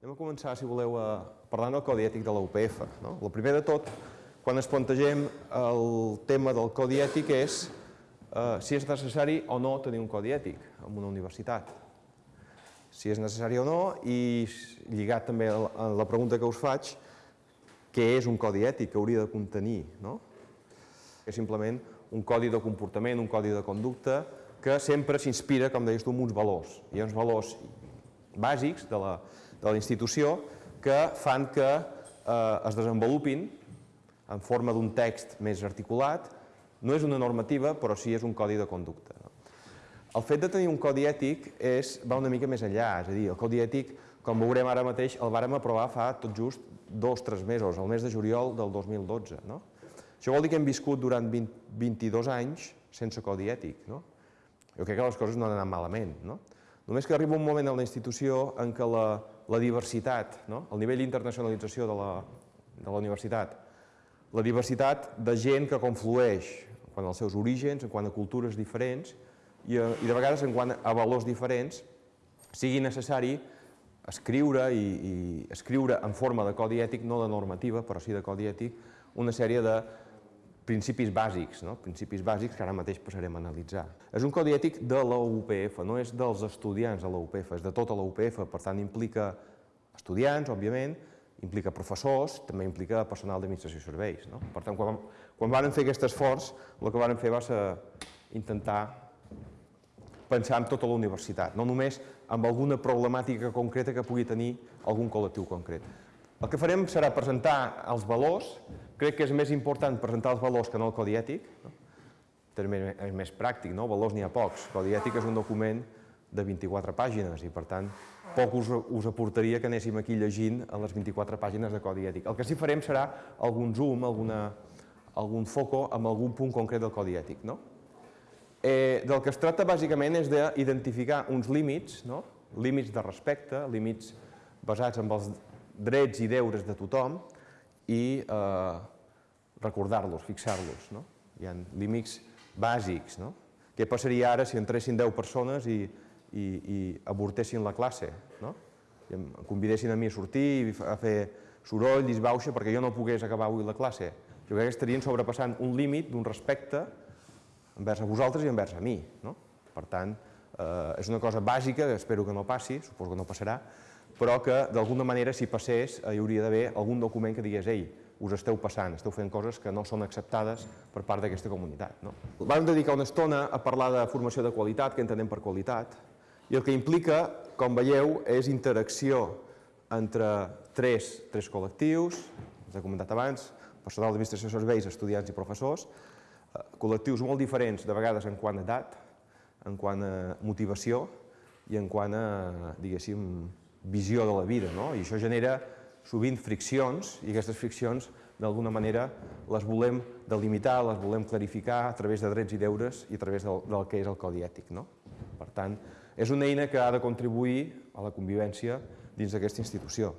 Anem a començar, si voleu, a parlar del codi ètic de la UPF. No? El primer de tot, quan ens plantegem el tema del codi ètic és eh, si és necessari o no tenir un codi ètic en una universitat. Si és necessari o no, i lligat també a la pregunta que us faig, què és un codi ètic que hauria de contenir? No? És simplement un codi de comportament, un codi de conducta, que sempre s'inspira, com deies tu, en uns valors. Hi ha uns valors bàsics de la, de la institució que fan que eh, es desenvolupin en forma d'un text més articulat. No és una normativa, però sí és un codi de conducta. No? El fet de tenir un codi ètic és, va una mica més enllà, és a dir, el codi ètic, com veurem ara mateix, el vàrem aprovar fa tot just dos o tres mesos, el mes de juliol del 2012. No? Això vol dir que hem viscut durant 20, 22 anys sense codi ètic. No? Jo crec que les coses no han anat malament. No? Només que arriba un moment en la institució en què la, la diversitat, no? el nivell d'internacionalització de, la, de la universitat, la diversitat de gent que conflueix quant als seus orígens, en quant a cultures diferents i, a, i de vegades en quant a valors diferents, sigui necessari escriure i, i escriure en forma de codi ètic, no de normativa, però sí de codi ètic, una sèrie de principis bàsics, no? principis bàsics que ara mateix passarem a analitzar. És un codi ètic de la UPF, no és dels estudiants de la UPF, és de tota la UPF, per tant implica estudiants, òbviament, implica professors, també implica personal d'administració i serveis. No? Per tant, quan, quan van fer aquest esforç, el que van fer va ser intentar pensar en tota la universitat, no només amb alguna problemàtica concreta que pugui tenir algun col·lectiu concret. El que farem serà presentar els valors, crec que és més important presentar els valors que no el codi ètic, no? és més pràctic, no? valors n'hi ha pocs, el codi ètic és un document de 24 pàgines i per tant poc us, us aportaria que anéssim aquí llegint a les 24 pàgines de codi ètic. El que sí farem serà algun zoom, alguna, algun foco amb algun punt concret del codi ètic. No? Eh, del que es tracta bàsicament és d'identificar uns límits, no? límits de respecte, límits basats en els drets i deures de tothom i eh, recordar-los, fixar-los. No? Hi ha límits bàsics. No? Què passaria ara si entressin 10 persones i, i, i avortessin la classe? No? I em convidessin a mi a sortir a fer soroll, disbauxa, perquè jo no pogués acabar avui la classe. Jo crec que estarien sobrepassant un límit d'un respecte envers a vosaltres i envers a mi. No? Per tant, eh, és una cosa bàsica, espero que no passi, suposo que no passarà, però que d'alguna manera si passés hi hauria d'haver algun document que digués ei, us esteu passant, esteu fent coses que no són acceptades per part d'aquesta comunitat. No? Vam dedicar una estona a parlar de formació de qualitat, que entenem per qualitat, i el que implica, com veieu, és interacció entre tres, tres col·lectius, us he comentat abans, personal d'administració de serveis, estudiants i professors, eh, col·lectius molt diferents, de vegades en quant a edat, en quant a motivació i en quant a, diguéssim, visió de la vida, no? i això genera sovint friccions, i aquestes friccions d'alguna manera les volem delimitar, les volem clarificar a través de drets i deures i a través del, del que és el codi ètic. No? Per tant, és una eina que ha de contribuir a la convivència dins d'aquesta institució.